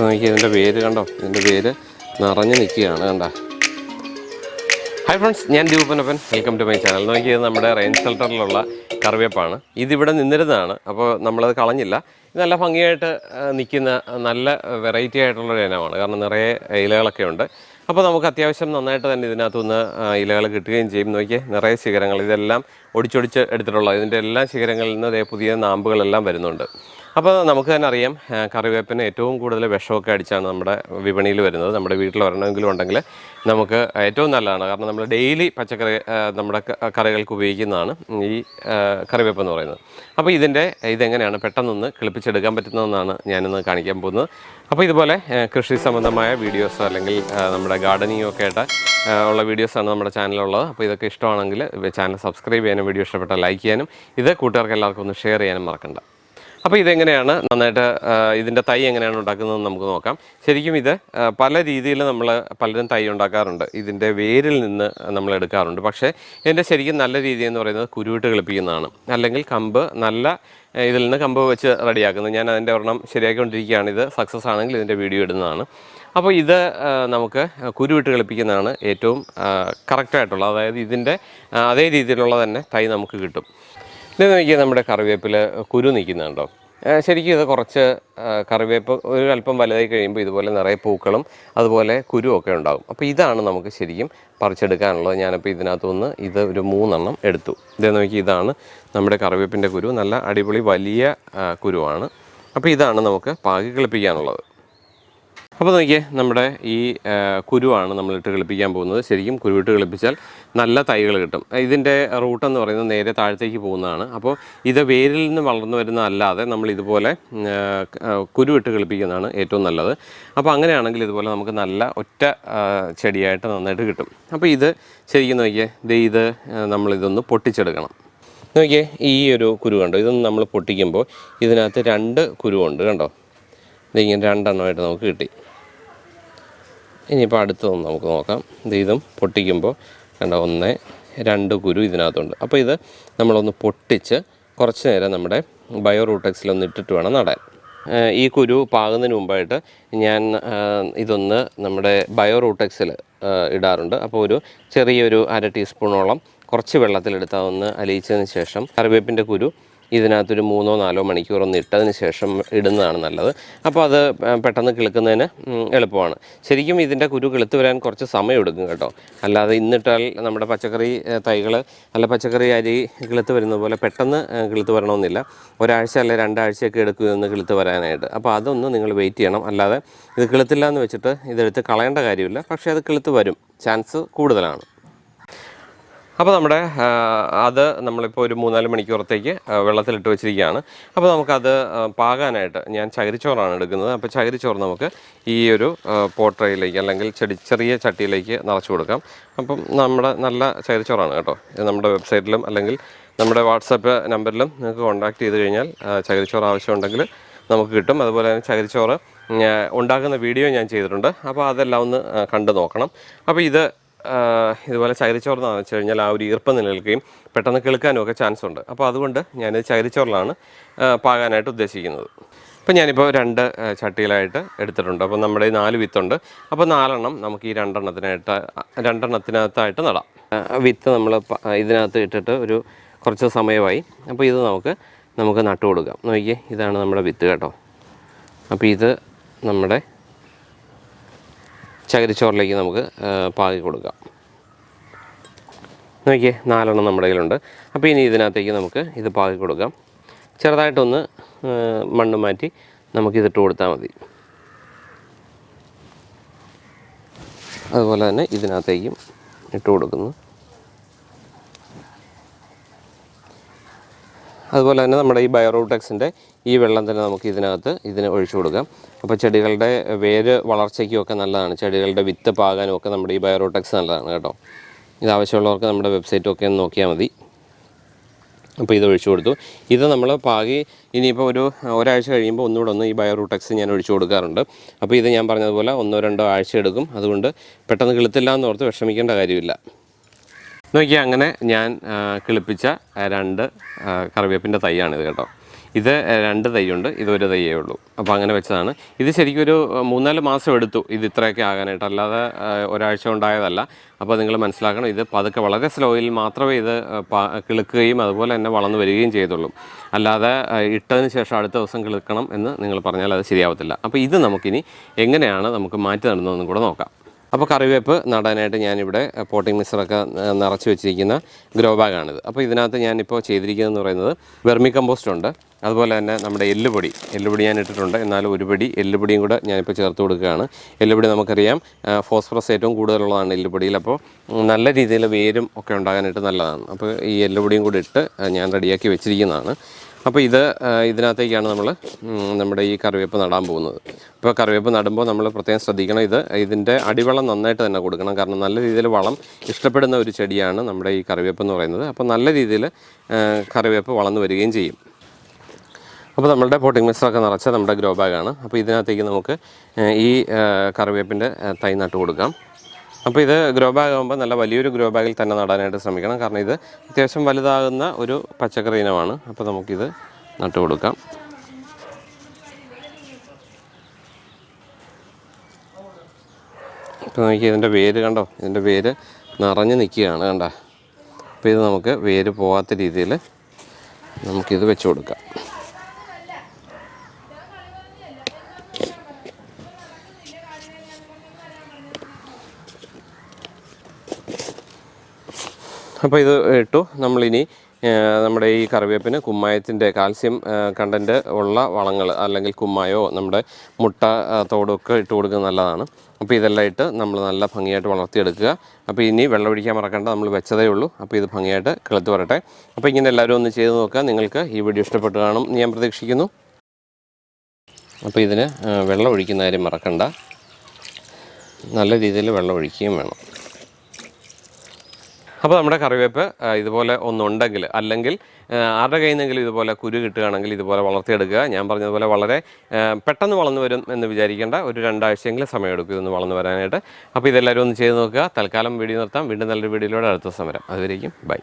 നോക്കി ഇതിന്റെ വേര് കണ്ടോ? ഇതിന്റെ പേര് നിറഞ്ഞു നിൽക്കുകയാണ് കണ്ട. ഹായ് ഫ്രണ്ട്സ് ഞാൻ Deepanappan welcome to my channel നോക്കിയത് നമ്മുടെ റെയിൻ ഷെൽട്ടറിലുള്ള കറിവേപ്പാണ്. ഇതിവിടെ നിന്നിരുന്നതാണ് അപ്പോൾ നമ്മളത് കളഞ്ഞില്ല. ഇത് നല്ല ഭംഗിയായിട്ട് നിൽക്കുന്ന നല്ല വെറൈറ്റി ആയിട്ടുള്ളൊരു ഇനമാണ്. കാരണം നിറയെ ഇലകളൊക്കെ ഉണ്ട്. അപ്പോൾ നമുക്ക് അത്യാവശ്യം നന്നായിട്ട് തന്നെ ഇതിനകത്തുനിന്ന് ഇലകൾ കിട്ടുകയും ചെയ്യും. നോക്കിയേ നിറയെ ശിഖരങ്ങൾ. ഇതെല്ലാം ഒടിച്ചൊടിച്ച് എടുത്തിട്ടുള്ള ഇതിന്റെ എല്ലാ ശിഖരങ്ങളിൽ നിന്ന് പുതിയ നാമ്പുകളെല്ലാം വരുന്നുണ്ട്. അപ്പോൾ നമുക്ക് തന്നെ അറിയാം കറിവേപ്പിന് ഏറ്റവും കൂടുതൽ വിഷമൊക്കെ അടിച്ചാണ് നമ്മുടെ വിപണിയിൽ വരുന്നത്. നമ്മുടെ വീട്ടിൽ ഒരെണ്ണമെങ്കിലും ഉണ്ടെങ്കിൽ നമുക്ക് ഏറ്റവും നല്ലതാണ്. കാരണം നമ്മൾ ഡെയിലി പച്ചക്കറി നമ്മുടെ കറികൾക്ക് ഉപയോഗിക്കുന്നതാണ് ഈ കറിവേപ്പ് എന്ന് പറയുന്നത്. അപ്പോൾ ഇതിന്റെ ഇതെങ്ങനെയാണ് പെട്ടെന്നൊന്ന് കിളിപ്പിച്ചെടുക്കാൻ പറ്റുന്നതെന്നാണ് ഞാനിന്ന് കാണിക്കാൻ പോകുന്നത്. അപ്പോൾ ഇതുപോലെ കൃഷി സംബന്ധമായ വീഡിയോസ് അല്ലെങ്കിൽ നമ്മുടെ ഗാർഡനിങ് ഒക്കെ ആയിട്ട് ഉള്ള വീഡിയോസാണ് നമ്മുടെ ചാനലുള്ളത് അപ്പോൾ ഇതൊക്കെ ഇഷ്ടമാണെങ്കിൽ ചാനൽ സബ്സ്ക്രൈബ് ചെയ്യാനും വീഡിയോ ഇഷ്ടപ്പെട്ടാൽ ലൈക്ക് ചെയ്യാനും ഇത് കൂട്ടുകാർക്ക് എല്ലാവർക്കും ഒന്ന് ഷെയർ ചെയ്യാനും മറക്കണ്ട. അപ്പോൾ ഇതെങ്ങനെയാണ് നന്നായിട്ട് ഇതിന്റെ തൈ എങ്ങനെയാണ് ഉണ്ടാക്കുന്നതെന്ന് നമുക്ക് നോക്കാം. ശരിക്കും ഇത് പല രീതിയിൽ നമ്മൾ പലരും തൈ ഉണ്ടാക്കാറുണ്ട്. ഇതിന്റെ വേരിൽ നിന്ന് നമ്മൾ എടുക്കാറുണ്ട്. പക്ഷേ ഇതിന്റെ ശരിക്കും നല്ല രീതി എന്ന് പറയുന്നത് കുരുവിട്ട് കളിപ്പിക്കുന്നതാണ്. അല്ലെങ്കിൽ കമ്പ് നല്ല ഇതിൽ നിന്ന് കമ്പ് വെച്ച് റെഡിയാക്കുന്നത് ഞാൻ അതിന്റെ ഒരെണ്ണം ശരിയാക്കിക്കൊണ്ടിരിക്കുകയാണ്. ഇത് സക്സസ് ആണെങ്കിൽ ഇതിന്റെ വീഡിയോ ഇടുന്നതാണ്. അപ്പോൾ ഇത് നമുക്ക് കുരുവിട്ട് കളിപ്പിക്കുന്നതാണ് ഏറ്റവും കറക്റ്റായിട്ടുള്ളത് അതായത് ഇതിന്റെ അതേ രീതിയിലുള്ള തന്നെ തൈ നമുക്ക് കിട്ടും. ഇത് നോക്കിയാൽ നമ്മുടെ കറിവേപ്പിൽ കുരു നിൽക്കുന്നുണ്ടോ? ശരിക്കും ഇത് കുറച്ച് കറിവേപ്പ് ഒരു അല്പം വലുതായി കഴിയുമ്പോൾ ഇതുപോലെ നിറയെ പൂക്കളും അതുപോലെ കുരുവൊക്കെ ഉണ്ടാകും. അപ്പോൾ ഇതാണ് നമുക്ക് ശരിക്കും പറിച്ചെടുക്കാനുള്ളത്. ഞാനിപ്പോൾ ഇതിനകത്തുനിന്ന് ഇത് ഒരു മൂന്നെണ്ണം എടുത്തു. ഇത് നോക്കി ഇതാണ് നമ്മുടെ കറിവേപ്പിന്റെ കുരു. നല്ല അടിപൊളി വലിയ കുരുവാണ്. അപ്പോൾ ഇതാണ് നമുക്ക് പാകി കിളിപ്പിക്കാനുള്ളത്. അപ്പോൾ നോക്കിയേ നമ്മുടെ ഈ കുരുവാണ് നമ്മളിട്ട് കളിപ്പിക്കാൻ പോകുന്നത്. ശരിക്കും കുരുവിട്ട് കളിപ്പിച്ചാൽ നല്ല തൈകൾ കിട്ടും. ഇതിന്റെ റൂട്ടെന്ന് പറയുന്നത് നേരെ താഴത്തേക്ക് പോകുന്നതാണ്. അപ്പോൾ ഇത് വേരിൽ നിന്ന് വളർന്നു വരുന്ന അല്ലാതെ നമ്മൾ ഇതുപോലെ കുരുവിട്ട് കളിപ്പിക്കുന്നതാണ് ഏറ്റവും നല്ലത്. അപ്പോൾ അങ്ങനെയാണെങ്കിൽ ഇതുപോലെ നമുക്ക് നല്ല ഒറ്റ ചെടിയായിട്ട് നന്നായിട്ട് കിട്ടും. അപ്പോൾ ഇത് ശരിക്കും നോക്കിയേ ഇത് നമ്മളിതൊന്ന് പൊട്ടിച്ചെടുക്കണം. നോക്കിയേ ഈ ഒരു കുരു കണ്ടോ? ഇതൊന്ന് നമ്മൾ പൊട്ടിക്കുമ്പോൾ ഇതിനകത്ത് രണ്ട് കുരുവുണ്ട് കണ്ടോ? ഇതിങ്ങനെ രണ്ടെണ്ണമായിട്ട് നമുക്ക് കിട്ടി. ഇനിയിപ്പോൾ അടുത്തതൊന്ന് നമുക്ക് നോക്കാം. ഇത് ഇതും പൊട്ടിക്കുമ്പോൾ കണ്ട ഒന്ന് രണ്ട് കുരു ഇതിനകത്തുണ്ട്. അപ്പോൾ ഇത് നമ്മളൊന്ന് പൊട്ടിച്ച് കുറച്ച് നേരം നമ്മുടെ ബയോ റൂട്ടെക്സിലൊന്ന് ഇട്ടിട്ട് വേണം നടാൻ. ഈ കുരു പാകുന്നതിന് മുമ്പായിട്ട് ഞാൻ ഇതൊന്ന് നമ്മുടെ ബയോ റൂട്ടെക്സിൽ ഇടാറുണ്ട്. അപ്പോൾ ഒരു ചെറിയൊരു അര ടീസ്പൂണോളം കുറച്ച് വെള്ളത്തിലെടുത്ത് ഒന്ന് അലിയിച്ചതിന് ശേഷം കറിവേപ്പിന്റെ കുരു ഇതിനകത്തൊരു മൂന്നോ നാലോ മണിക്കൂർ ഒന്ന് ഇട്ടതിന് ശേഷം ഇടുന്നതാണ് നല്ലത്. അപ്പോൾ അത് പെട്ടെന്ന് കിളുക്കുന്നതിന് എളുപ്പമാണ്. ശരിക്കും ഇതിന്റെ കുരു കിളുത്ത് വരാൻ കുറച്ച് സമയം എടുക്കും കേട്ടോ. അല്ലാതെ ഇന്നിട്ടാൽ നമ്മുടെ പച്ചക്കറി തൈകൾ അല്ല പച്ചക്കറി അരി കിളുത്ത് വരുന്നത് പോലെ പെട്ടെന്ന് കിളുത്ത് വരണമെന്നില്ല. ഒരാഴ്ച അല്ലെ രണ്ടാഴ്ചയൊക്കെ എടുക്കുമെന്ന് കിളുത്ത് വരാനായിട്ട്. അപ്പോൾ അതൊന്ന് നിങ്ങൾ വെയിറ്റ് ചെയ്യണം. അല്ലാതെ ഇത് കിളുത്തില്ല എന്ന് വെച്ചിട്ട് ഇതെടുത്ത് കളയേണ്ട കാര്യമില്ല. പക്ഷേ അത് കിളുത്ത് വരും. ചാൻസ് കൂടുതലാണ്. അപ്പോൾ നമ്മുടെ അത് നമ്മളിപ്പോൾ ഒരു മൂന്നാൽ മണിക്കൂറത്തേക്ക് വെള്ളത്തിലിട്ട് വെച്ചിരിക്കുകയാണ്. അപ്പോൾ നമുക്കത് പാകാനായിട്ട് ഞാൻ ചകിരിച്ചോറാണ് എടുക്കുന്നത്. അപ്പോൾ ചകിരിച്ചോറ് നമുക്ക് ഈ ഒരു പോട്ടറയിലേക്ക് അല്ലെങ്കിൽ ചെടി ചെറിയ ചട്ടിയിലേക്ക് നിറച്ച് കൊടുക്കാം. അപ്പം നമ്മുടെ നല്ല ചകിരിച്ചോറാണ് കേട്ടോ. ഇത് നമ്മുടെ വെബ്സൈറ്റിലും അല്ലെങ്കിൽ നമ്മുടെ വാട്സപ്പ് നമ്പറിലും നിങ്ങൾക്ക് കോൺടാക്ട് ചെയ്ത് കഴിഞ്ഞാൽ ചകിരിച്ചോറ് ആവശ്യമുണ്ടെങ്കിൽ നമുക്ക് കിട്ടും. അതുപോലെ തന്നെ ചകിരിച്ചോറ് ഉണ്ടാക്കുന്ന വീഡിയോ ഞാൻ ചെയ്തിട്ടുണ്ട്. അപ്പോൾ അതെല്ലാം ഒന്ന് കണ്ടു നോക്കണം. അപ്പോൾ ഇത് ഇതുപോലെ ചകിരിച്ചോറെന്ന് വെച്ച് കഴിഞ്ഞാൽ ആ ഒരു ഈർപ്പം നിലനിൽക്കുകയും പെട്ടെന്ന് കേൾക്കാനും ഒക്കെ ചാൻസ് ഉണ്ട് അപ്പോൾ അതുകൊണ്ട് ഞാനിത് ചകിരിച്ചോറിലാണ് പാകാനായിട്ട് ഉദ്ദേശിക്കുന്നത്. അപ്പോൾ ഞാനിപ്പോൾ രണ്ട് ചട്ടിയിലായിട്ട് എടുത്തിട്ടുണ്ട്. അപ്പോൾ നമ്മുടെ ഈ നാല് വിത്തുണ്ട്. അപ്പോൾ നാലെണ്ണം നമുക്ക് ഈ രണ്ടെണ്ണത്തിനായിട്ട് രണ്ടെണ്ണത്തിനകത്തായിട്ട് നടാം. വിത്ത് നമ്മൾ ഇതിനകത്ത് ഇട്ടിട്ട് ഒരു കുറച്ച് സമയമായി. അപ്പോൾ ഇത് നമുക്ക് നമുക്ക് നട്ടു കൊടുക്കാം നോക്കിയേ ഇതാണ് നമ്മുടെ വിത്ത് കേട്ടോ. അപ്പോൾ ഇത് നമ്മുടെ ചകിരിച്ചോറിലേക്ക് നമുക്ക് പാകി കൊടുക്കാം. നോക്കിയേ നാലെണ്ണം നമ്മുടെ കയ്യിലുണ്ട്. അപ്പോൾ ഇനി ഇതിനകത്തേക്ക് നമുക്ക് ഇത് പാകി കൊടുക്കാം. ചെറുതായിട്ടൊന്ന് മണ്ണ് മാറ്റി നമുക്കിതിട്ട് കൊടുത്താൽ മതി. അതുപോലെ തന്നെ ഇതിനകത്തേക്കും ഇട്ട് കൊടുക്കുന്നു. അതുപോലെ തന്നെ നമ്മുടെ ഈ ബയോറൂടെക്സിന്റെ ഈ വെള്ളം തന്നെ നമുക്ക് ഇതിനകത്ത് ഇതിന് ഒഴിച്ചു കൊടുക്കാം. അപ്പോൾ ചെടികളുടെ വേര് വളർച്ചയ്ക്കും ഒക്കെ നല്ലതാണ്. ചെടികളുടെ വിത്ത് പാകാനും ഒക്കെ നമ്മുടെ ഈ ബയോറോട്ടക്സ് നല്ലതാണ് കേട്ടോ. ഇത് ആവശ്യമുള്ളവർക്ക് നമ്മുടെ വെബ്സൈറ്റ് ഒക്കെ ഒന്ന് നോക്കിയാൽ മതി. അപ്പോൾ ഇത് ഒഴിച്ചു കൊടുത്തു. ഇത് നമ്മൾ പാകി ഇനിയിപ്പോൾ ഒരു ഒരാഴ്ച കഴിയുമ്പോൾ ഒന്നുകൂടെ ഒന്ന് ഈ ബയോറൂടെക്സ് ഞാൻ ഒഴിച്ചു കൊടുക്കാറുണ്ട്. അപ്പോൾ ഇത് ഞാൻ പറഞ്ഞതുപോലെ ഒന്നോ രണ്ടോ ആഴ്ച എടുക്കും. അതുകൊണ്ട് പെട്ടെന്ന് കിളുത്തില്ല എന്നോർത്ത് വിഷമിക്കേണ്ട കാര്യമില്ല. നോക്കിയാൽ അങ്ങനെ ഞാൻ കിളിപ്പിച്ച രണ്ട് കറിവേപ്പിന്റെ തൈയാണിത് കേട്ടോ. ഇത് രണ്ട് തൈയുണ്ട് ഇതൊരു തൈയേ ഉള്ളൂ. അപ്പോൾ അങ്ങനെ വെച്ചതാണ്. ഇത് ശരിക്കും ഒരു മൂന്നാൽ മാസം എടുത്തു ഇത് ഇത്രയൊക്കെ ആകാനായിട്ട്. അല്ലാതെ ഒരാഴ്ച ഉണ്ടായതല്ല. അപ്പോൾ നിങ്ങൾ മനസ്സിലാക്കണം ഇത് പതുക്കെ വളരെ സ്ലോയിൽ മാത്രമേ ഇത് കിളുക്കുകയും അതുപോലെ തന്നെ വളർന്നു വരികയും ചെയ്തുള്ളൂ. അല്ലാതെ ഇട്ടതിന് ശേഷം അടുത്ത ദിവസം കിളുക്കണം എന്ന് നിങ്ങൾ പറഞ്ഞാൽ അത് ശരിയാവത്തില്ല. അപ്പോൾ ഇത് നമുക്കിനി എങ്ങനെയാണ് നമുക്ക് മാറ്റി നടന്നതെന്നും കൂടെ നോക്കാം. അപ്പോൾ കറിവേപ്പ് നടാനായിട്ട് ഞാനിവിടെ പോട്ടിംഗ് മിക്സറൊക്കെ നിറച്ച് വെച്ചിരിക്കുന്ന ഗ്രോ ബാഗാണിത് അപ്പോൾ ഇതിനകത്ത് ഞാനിപ്പോൾ ചെയ്തിരിക്കുന്നതെന്ന് പറയുന്നത് വെർമി കമ്പോസ്റ്റ് ഉണ്ട്. അതുപോലെ തന്നെ നമ്മുടെ എല്ലുപൊടി എല്ലുപൊടി ഞാൻ ഇട്ടിട്ടുണ്ട്. എന്നാലും ഒരു പിടി എല്ലുപൊടിയും കൂടെ ഞാനിപ്പോൾ ചേർത്ത് കൊടുക്കുകയാണ്. എല്ലുപൊടി നമുക്കറിയാം ഫോസ്ഫറസ് ഏറ്റവും കൂടുതലുള്ളതാണ് എല്ലുപൊടിയിൽ. അപ്പോൾ നല്ല രീതിയിൽ വേരും ഒക്കെ ഉണ്ടാകാനായിട്ട് നല്ലതാണ്. അപ്പോൾ ഈ എല്ലുപൊടിയും കൂടി ഇട്ട് ഞാൻ റെഡിയാക്കി വെച്ചിരിക്കുന്നതാണ്. അപ്പോൾ ഇത് ഇതിനകത്തേക്കാണ് നമ്മൾ നമ്മുടെ ഈ കറിവേപ്പ് നടാൻ പോകുന്നത്. ഇപ്പോൾ കറിവേപ്പ് നടുമ്പോൾ നമ്മൾ പ്രത്യേകം ശ്രദ്ധിക്കണം ഇത്. ഇതിന്റെ അടിവളം നന്നായിട്ട് തന്നെ കൊടുക്കണം. കാരണം നല്ല രീതിയിൽ വളം ഇഷ്ടപ്പെടുന്ന ഒരു ചെടിയാണ് നമ്മുടെ ഈ കറിവേപ്പ് എന്ന് പറയുന്നത്. അപ്പോൾ നല്ല രീതിയിൽ കറിവേപ്പ് വളർന്നു വരികയും ചെയ്യും. അപ്പോൾ നമ്മളുടെ പോട്ടിംഗ് മിക്സറൊക്കെ നിറച്ച നമ്മുടെ ഗ്രോ ബാഗാണ്. അപ്പോൾ ഇതിനകത്തേക്ക് നമുക്ക് ഈ കറിവേപ്പിന്റെ തൈ നട്ട് കൊടുക്കാം. അപ്പോൾ ഇത് ഗ്രോ ബാഗ് ആകുമ്പോൾ നല്ല വലിയൊരു ഗ്രോ ബാഗിൽ തന്നെ നടാനായിട്ട് ശ്രമിക്കണം. കാരണം ഇത് അത്യാവശ്യം വലുതാകുന്ന ഒരു പച്ചക്കറി ഇനമാണ് അപ്പോൾ നമുക്കിത് നട്ടു കൊടുക്കാം. ഇപ്പോൾ നോക്കി ഇതിന്റെ വേര് കണ്ടോ? ഇതിന്റെ വേര് നിറഞ്ഞ് നിൽക്കുകയാണ് കണ്ട? അപ്പോൾ ഇത് നമുക്ക് വേര് പോകാത്ത രീതിയിൽ നമുക്കിത് വെച്ച് കൊടുക്കാം. അപ്പോൾ ഇത് ഇട്ടു. നമ്മളിനി നമ്മുടെ ഈ കറിവേപ്പിന് കുമ്മായത്തിന്റെ കാൽസ്യം കണ്ടന്റ് ഉള്ള വളങ്ങൾ അല്ലെങ്കിൽ കുമ്മായോ നമ്മുടെ മുട്ട തോടൊക്കെ ഇട്ട് കൊടുക്കുന്നത് നല്ലതാണ്. അപ്പോൾ ഇതെല്ലാം ഇട്ട് നമ്മൾ നല്ല ഭംഗിയായിട്ട് വളർത്തിയെടുക്കുക. അപ്പോൾ ഇനി വെള്ളം ഒഴിക്കാൻ മറക്കണ്ട നമ്മൾ വെച്ചതേ ഉള്ളൂ. അപ്പോൾ ഇത് ഭംഗിയായിട്ട് കിളത്ത് വരട്ടെ. അപ്പോൾ ഇങ്ങനെ എല്ലാവരും ഒന്ന് ചെയ്ത് നോക്കുക. നിങ്ങൾക്ക് ഈ വീഡിയോ ഇഷ്ടപ്പെട്ട് കാണും ഞാൻ പ്രതീക്ഷിക്കുന്നു. അപ്പോൾ ഇതിന് വെള്ളം ഒഴിക്കുന്ന കാര്യം മറക്കണ്ട. നല്ല രീതിയിൽ വെള്ളം ഒഴിക്കുകയും വേണം. അപ്പോൾ നമ്മുടെ കറിവേപ്പ് ഇതുപോലെ ഒന്നുണ്ടെങ്കിൽ അല്ലെങ്കിൽ ആരുടെ കയ്യിൽ നിന്നെങ്കിലും ഇതുപോലെ കുരു കിട്ടുകയാണെങ്കിൽ ഇതുപോലെ വളർത്തിയെടുക്കുക. ഞാൻ പറഞ്ഞതുപോലെ വളരെ പെട്ടെന്ന് വളർന്നു വരും എന്ന് വിചാരിക്കേണ്ട ഒരു രണ്ടാഴ്ചയെങ്കിലും സമയമെടുക്കും ഇതൊന്ന് വളർന്നു വരാനായിട്ട്. അപ്പോൾ ഇതെല്ലാവരും ഒന്ന് ചെയ്ത് നോക്കുക. തൽക്കാലം വീഡിയോ നിർത്താം. വീണ്ടും നല്ലൊരു വീഡിയോയിലൂടെ അടുത്ത സമരം. അതുവരേക്കും ബൈ.